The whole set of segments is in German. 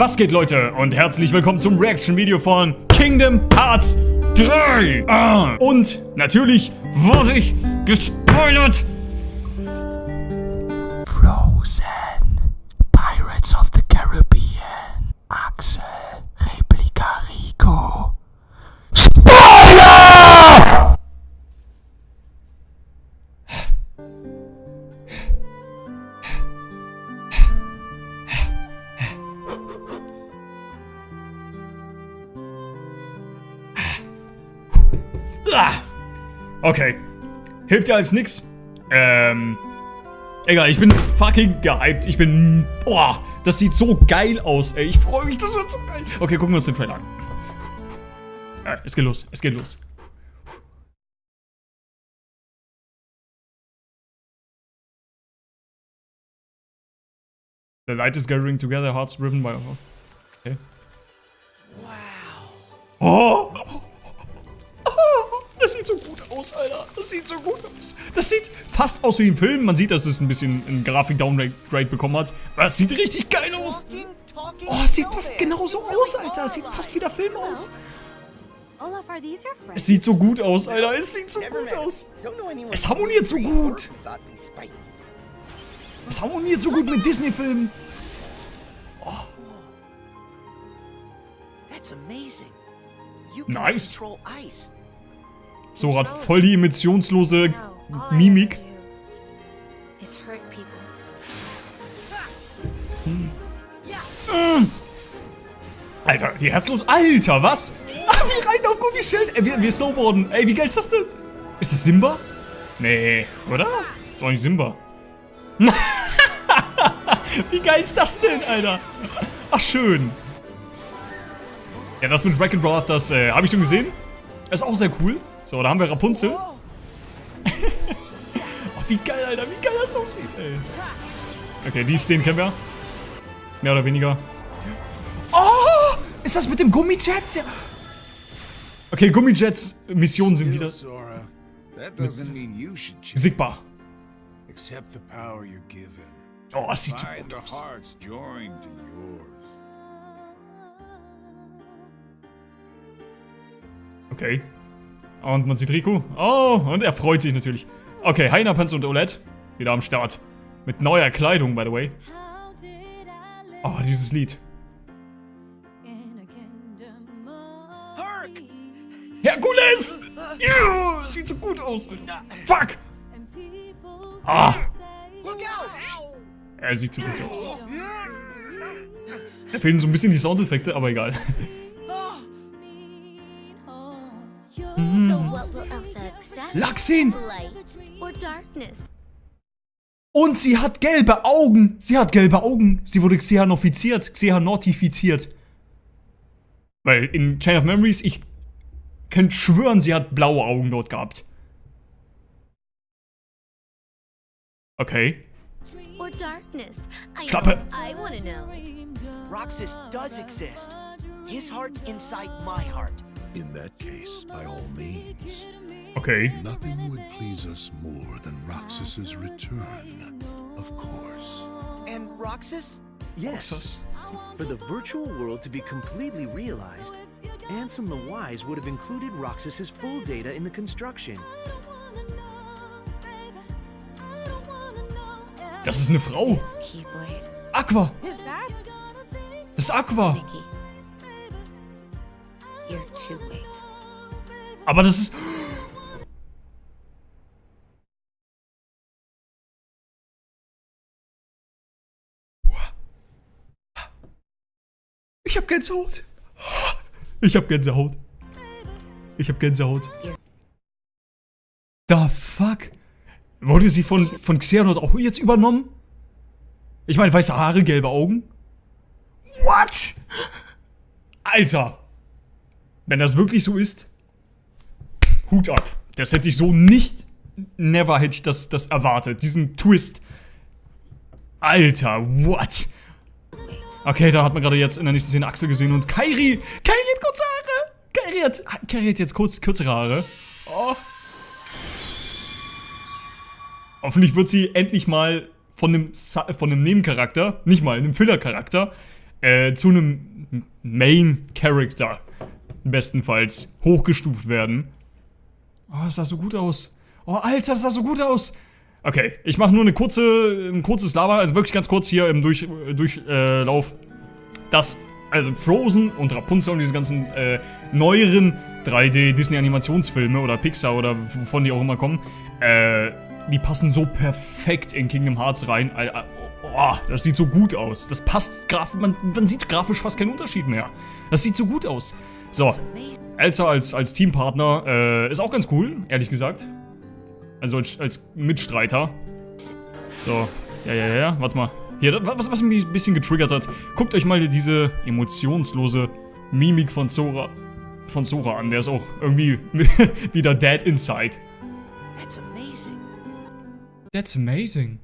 Was geht Leute und herzlich willkommen zum Reaction-Video von Kingdom Hearts 3. Ah, und natürlich wurde ich gespoilert. Frozen, okay. Hilft dir als nix. Ähm. Egal, ich bin fucking gehypt. Ich bin. Boah, das sieht so geil aus, ey. Ich freue mich, das wird so geil. Okay, gucken wir uns den Trailer an. Ja, es geht los, es geht los. The light is gathering together, hearts driven by. Okay. Wow. Oh! Oh, das sieht so gut aus, Alter. Das sieht so gut aus. Das sieht fast aus wie im Film. Man sieht, dass es ein bisschen ein Grafik-Downgrade bekommen hat. Aber es sieht richtig geil aus. Oh, es sieht fast genauso aus, Alter. Es sieht fast wie der Film aus. Es sieht so gut aus, Alter. Es sieht so gut aus. Es harmoniert so gut. Es harmoniert so gut mit Disney-Filmen. You Nice. So hat voll die I Mimik. people. Alter, die herzlos. Alter, was? Ah, wie rein auf Gummischild. Ey, wir, wir snowboarden. Ey, wie geil ist das denn? Ist das Simba? Nee, oder? Ist auch nicht Simba. wie geil ist das denn, Alter? Ach, schön. Ja, das mit Wreck and Draft, das äh, habe ich schon gesehen. Ist auch sehr cool. So, da haben wir Rapunzel. oh, wie geil, Alter. Wie geil das aussieht, ey. Okay, die Szenen kennen wir. Mehr oder weniger. Oh! Ist das mit dem Gummijet? Okay, Gummijets Missionen sind wieder sichtbar. Accept the power you're given. Oh, das sieht so gut aus. Okay. Und man sieht Riku. Oh, und er freut sich natürlich. Okay, Heiner, Panzer und Olette. Wieder am Start. Mit neuer Kleidung, by the way. Oh, dieses Lied. Herkules! Ja, sieht so gut aus. Fuck! Ah, Look out! er sieht so gut aus. Da fehlen so ein bisschen die Soundeffekte, aber egal. Laxin! Light or darkness? Und sie hat gelbe Augen. Sie hat gelbe Augen. Sie wurde xehanoffiziert, xehanotifiziert. Weil in Chain of Memories, ich kann schwören, sie hat blaue Augen dort gehabt. Okay. Or darkness? I Klappe. Roxas does exist. His heart's inside my heart. In that case, by all means, Okay. nothing would please us more than Roxas's return, of course. And Roxas? Yes. For the virtual world to be completely realized, Ansem the Wise would have included Roxas's full data in the construction. Das ist eine Frau. This Keyblade. Aqua. Das ist Aqua. Mickey. You're too late. Aber das ist... Ich hab Gänsehaut. Ich hab Gänsehaut. Ich hab Gänsehaut. The fuck? Wurde sie von, von Xehanort auch jetzt übernommen? Ich meine, weiße Haare, gelbe Augen? What? Alter. Wenn das wirklich so ist, Hut ab. Das hätte ich so nicht, never hätte ich das, das erwartet. Diesen Twist. Alter, what? Okay, da hat man gerade jetzt in der nächsten Szene Axel gesehen und Kairi. Kairi hat kurze Haare. Kairi hat, Kairi hat jetzt kurz, kürzere Haare. Oh. Hoffentlich wird sie endlich mal von einem, von einem Nebencharakter, nicht mal einem Filler-Charakter, äh, zu einem Main Character bestenfalls hochgestuft werden. Oh, das sah so gut aus. Oh, Alter, das sah so gut aus. Okay, ich mache nur eine kurze, ein kurzes Lava, also wirklich ganz kurz hier im Durch, Durchlauf. das, also Frozen und Rapunzel und diese ganzen äh, neueren 3D Disney Animationsfilme oder Pixar oder wovon die auch immer kommen, äh, die passen so perfekt in Kingdom Hearts rein. Oh, das sieht so gut aus. Das passt grafisch, man, man sieht grafisch fast keinen Unterschied mehr. Das sieht so gut aus. So, Elsa als, als Teampartner äh, ist auch ganz cool, ehrlich gesagt. Also als, als Mitstreiter. So, ja, ja, ja, warte mal. Hier, was, was mich ein bisschen getriggert hat. Guckt euch mal diese emotionslose Mimik von Sora, von Sora an. Der ist auch irgendwie wieder dead inside. That's amazing. That's amazing.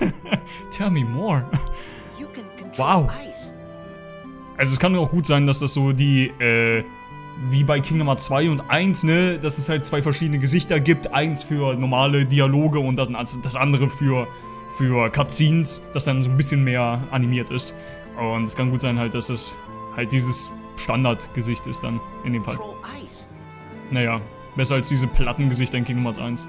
Tell me more. Wow. Also es kann auch gut sein, dass das so die, äh, wie bei Kingdom Hearts 2 und 1, ne, dass es halt zwei verschiedene Gesichter gibt. Eins für normale Dialoge und das, das andere für, für Cutscenes, das dann so ein bisschen mehr animiert ist. Und es kann gut sein halt, dass es halt dieses Standardgesicht ist dann in dem Fall. Naja, besser als diese Plattengesichter in Kingdom Hearts 1.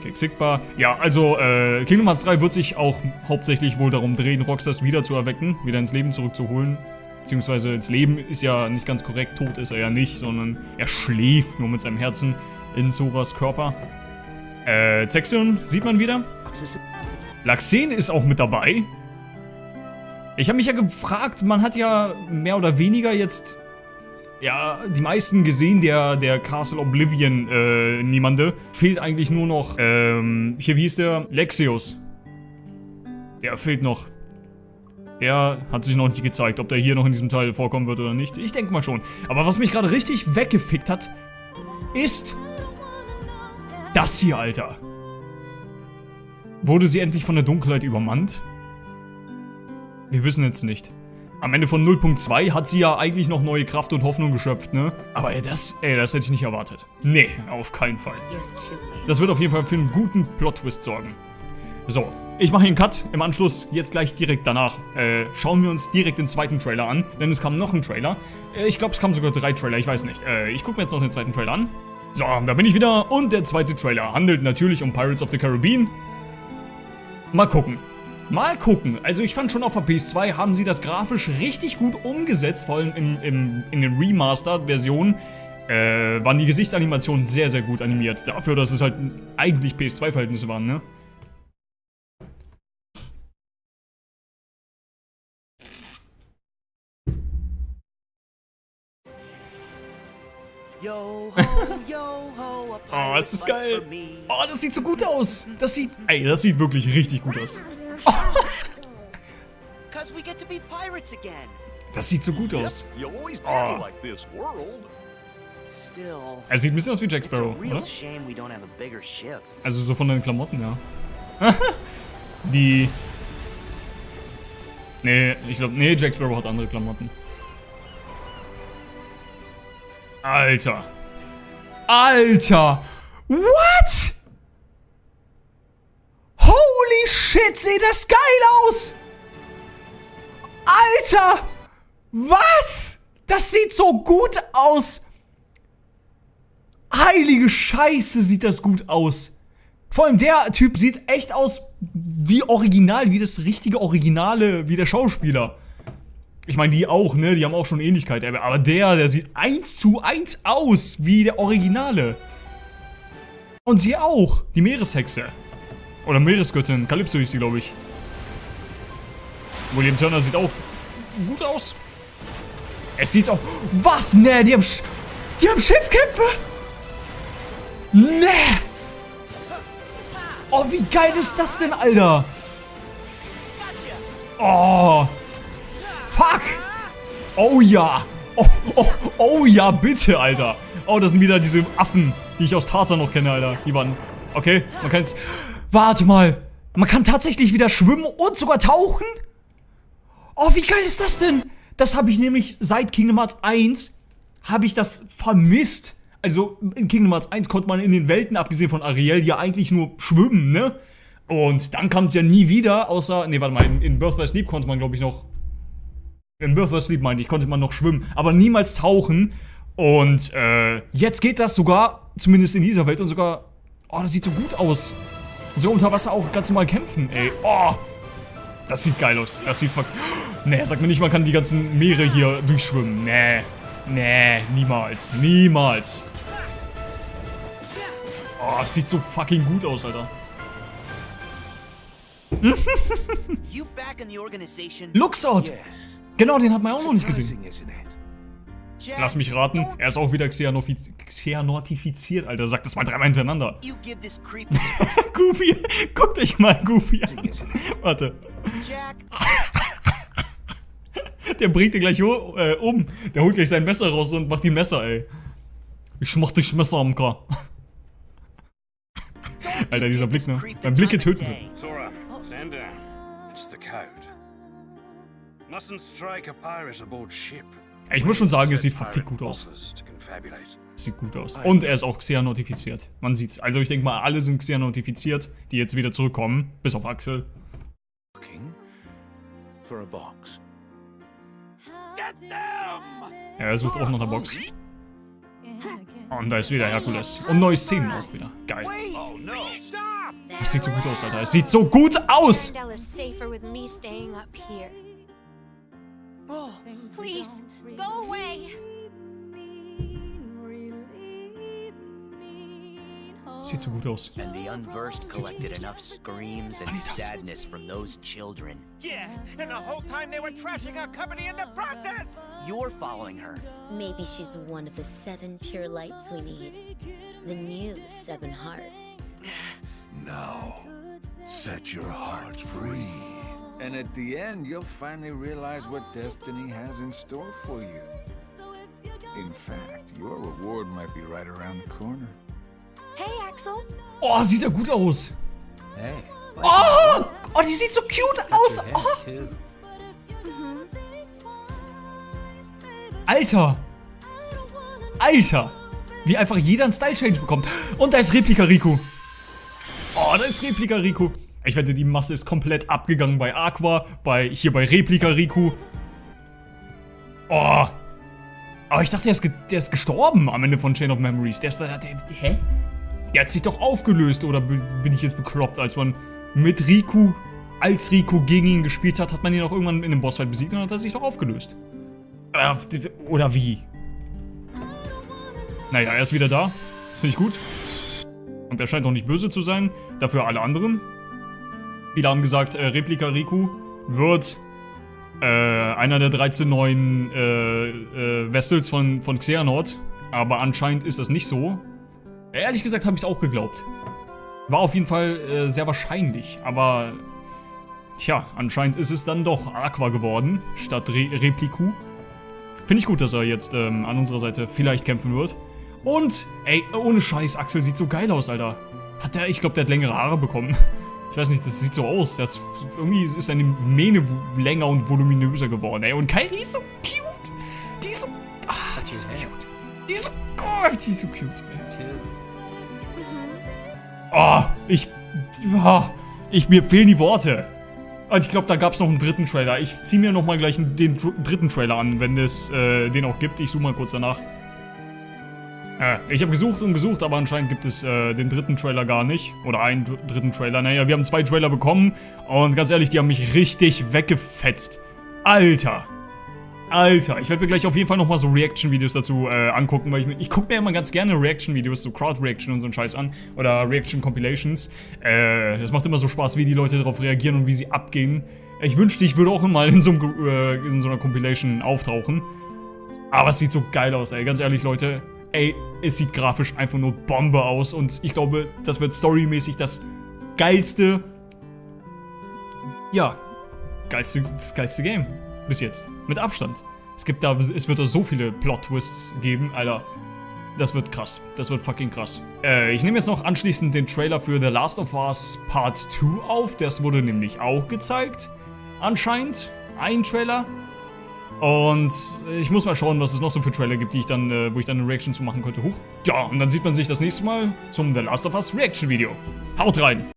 Okay, Sigbar. Ja, also, äh, Kingdom Hearts 3 wird sich auch hauptsächlich wohl darum drehen, Rockstars wieder zu erwecken, wieder ins Leben zurückzuholen. Beziehungsweise ins Leben ist ja nicht ganz korrekt, tot ist er ja nicht, sondern er schläft nur mit seinem Herzen in Soras Körper. Äh, Zexion sieht man wieder. Laxen ist auch mit dabei. Ich habe mich ja gefragt, man hat ja mehr oder weniger jetzt ja die meisten gesehen, der, der Castle Oblivion äh, niemande. Fehlt eigentlich nur noch, ähm, hier wie ist der? Lexios. Der fehlt noch. Er hat sich noch nicht gezeigt, ob der hier noch in diesem Teil vorkommen wird oder nicht. Ich denke mal schon. Aber was mich gerade richtig weggefickt hat, ist das hier, Alter. Wurde sie endlich von der Dunkelheit übermannt? Wir wissen jetzt nicht. Am Ende von 0.2 hat sie ja eigentlich noch neue Kraft und Hoffnung geschöpft, ne? Aber ey, das, ey, das hätte ich nicht erwartet. Nee, auf keinen Fall. Das wird auf jeden Fall für einen guten Plot-Twist sorgen. So, ich mache hier einen Cut. Im Anschluss, jetzt gleich direkt danach, äh, schauen wir uns direkt den zweiten Trailer an. Denn es kam noch ein Trailer. Äh, ich glaube, es kamen sogar drei Trailer, ich weiß nicht. Äh, ich gucke mir jetzt noch den zweiten Trailer an. So, da bin ich wieder. Und der zweite Trailer handelt natürlich um Pirates of the Caribbean. Mal gucken. Mal gucken. Also ich fand schon auf der PS2 haben sie das grafisch richtig gut umgesetzt, vor allem im, im, in den Remastered-Versionen. Äh, waren die Gesichtsanimationen sehr, sehr gut animiert. Dafür, dass es halt eigentlich PS2-Verhältnisse waren, ne? Oh, ist das geil. Oh, das sieht so gut aus. Das sieht, ey, das sieht wirklich richtig gut aus. Das sieht so gut aus. Oh. Er sieht ein bisschen aus wie Jack Sparrow, real oder? Also so von den Klamotten, ja. Die... Nee, ich glaube, nee, Jack Sparrow hat andere Klamotten. Alter. Alter! What? Holy shit, sieht das geil aus! Alter! Was? Das sieht so gut aus! Heilige Scheiße, sieht das gut aus. Vor allem der Typ sieht echt aus wie original, wie das richtige Originale, wie der Schauspieler. Ich meine, die auch, ne? Die haben auch schon Ähnlichkeit. Aber der, der sieht eins zu eins aus wie der Originale. Und sie auch, die Meereshexe. Oder Meeresgöttin, Calypso hieß sie, glaube ich. William Turner sieht auch gut aus. Es sieht auch... Was? Ne, die haben... Sch die haben Schiffkämpfe? Ne! Oh, wie geil ist das denn, Alter? Oh. Fuck. Oh ja. Oh, oh, oh ja, bitte, Alter. Oh, das sind wieder diese Affen, die ich aus Tarzan noch kenne, Alter. Die waren... Okay, man kann jetzt... Warte mal. Man kann tatsächlich wieder schwimmen und sogar tauchen? Oh, wie geil ist das denn? Das habe ich nämlich seit Kingdom Hearts 1 habe ich das vermisst. Also in Kingdom Hearts 1 konnte man in den Welten, abgesehen von Ariel, ja eigentlich nur schwimmen, ne? Und dann kam es ja nie wieder, außer, nee, warte mal, in, in Birth by Sleep konnte man, glaube ich, noch in Birth of Sleep meinte ich, konnte man noch schwimmen, aber niemals tauchen. Und äh, jetzt geht das sogar, zumindest in dieser Welt, und sogar, oh, das sieht so gut aus. So unter Wasser auch ganz normal kämpfen, ey. Oh, das sieht geil aus. Das sieht fuck. Nee, sag mir nicht, man kann die ganzen Meere hier durchschwimmen. Nee. Nee, niemals. Niemals. Oh, das sieht so fucking gut aus, Alter. Luxord! Yes. Genau, den hat man auch noch nicht gesehen. Lass mich raten, er ist auch wieder Xeanotifiziert, Alter. Sag das mal dreimal hintereinander. Goofy, guckt euch mal Goofy an. Warte, der bringt dir gleich äh, um. Der holt gleich sein Messer raus und macht die Messer, ey. Ich mach dich Messer am K. Alter, dieser Blick, ne? Mein Blicke töten mich. Ich muss schon sagen, es sieht verfickt gut aus. Sieht gut aus. Und er ist auch Xeanotifiziert. Man sieht's. Also ich denke mal, alle sind Xeanotifiziert, die jetzt wieder zurückkommen. Bis auf Axel. Ja, er sucht auch nach der Box. Und da ist wieder Herkules. Und neue Szenen auch wieder. Geil. Oh! Das sieht so gut aus, Alter. Es sieht so gut aus! Oh, Please, go away. Sieht so gut aus. and the unversed collected enough screams and sadness from those children. Yeah, and the whole time they were trashing our company in the process! You're following her. Maybe she's one of the seven pure lights we need. The new seven hearts. Now, set your heart free. And at the end, you'll finally realize what destiny has in store for you. In fact, your reward might be right around the corner. Hey, Axel. Oh, sieht er gut aus. Hey. Oh, oh die sieht so cute aus. Oh. too. Alter. Alter. Wie einfach jeder einen Style-Change bekommt. Und da ist Replika Riku. Oh, da ist Replika Riku. Ich wette, die Masse ist komplett abgegangen bei Aqua, bei hier bei Replika Riku. Oh. Aber ich dachte, der ist, der ist gestorben am Ende von Chain of Memories. Der ist da. Der, hä? Der hat sich doch aufgelöst, oder bi- bin ich jetzt bekloppt? Als man mit Riku, als Riku gegen ihn gespielt hat, hat man ihn auch irgendwann in einem Bossfight besiegt und hat er sich doch aufgelöst. Äh, Oder wie? Naja, er ist wieder da. Das finde ich gut. Und er scheint auch nicht böse zu sein. Dafür alle anderen. Viele haben gesagt, äh, Replika Riku wird äh, einer der 13 neuen äh, äh, Vessels von, von Xehanort. Aber anscheinend ist das nicht so. Ehrlich gesagt habe ich es auch geglaubt. War auf jeden Fall äh, sehr wahrscheinlich. Aber tja, anscheinend ist es dann doch Aqua geworden, statt Re Repliku. Finde ich gut, dass er jetzt ähm, an unserer Seite vielleicht kämpfen wird. Und, ey, ohne Scheiß, Axel sieht so geil aus, Alter. Hat der, ich glaube, der hat längere Haare bekommen. Ich weiß nicht, das sieht so aus. Hat, irgendwie ist seine Mähne länger und voluminöser geworden, ey. Und Kairi ist so cute. Die ist so, ah, die ist so cute. Die ist so, oh, die ist so cute, ey. Oh, ich, ah, ich, mir fehlen die Worte. Und ich glaube, da gab es noch einen dritten Trailer. Ich ziehe mir noch mal gleich den dr- dritten Trailer an, wenn es äh, den auch gibt. Ich suche mal kurz danach. Ja, ich habe gesucht und gesucht, aber anscheinend gibt es äh, den dritten Trailer gar nicht. Oder einen dr dritten Trailer. Naja, wir haben zwei Trailer bekommen. Und ganz ehrlich, die haben mich richtig weggefetzt. Alter. Alter, ich werde mir gleich auf jeden Fall nochmal so Reaction-Videos dazu äh, angucken, weil ich, ich gucke mir immer ganz gerne Reaction-Videos, so Crowd-Reaction und so einen Scheiß an. Oder Reaction-Compilations. Äh, macht immer so Spaß, wie die Leute darauf reagieren und wie sie abgehen. Ich wünschte, ich würde auch mal in so, einem, äh, in so einer Compilation auftauchen. Aber es sieht so geil aus, ey. Ganz ehrlich, Leute. Ey, es sieht grafisch einfach nur Bombe aus. Und ich glaube, das wird storymäßig das geilste. Ja, geilste, das geilste Game. Bis jetzt. Mit Abstand. Es gibt da, es wird da so viele Plot-Twists geben, Alter. Das wird krass. Das wird fucking krass. Äh, ich nehme jetzt noch anschließend den Trailer für The Last of Us Part 2 auf. Das wurde nämlich auch gezeigt. Anscheinend. Ein Trailer. Und ich muss mal schauen, was es noch so für Trailer gibt, die ich dann, äh, wo ich dann eine Reaction zu machen könnte. Huch. Ja, und dann sieht man sich das nächste Mal zum The Last of Us Reaction Video. Haut rein!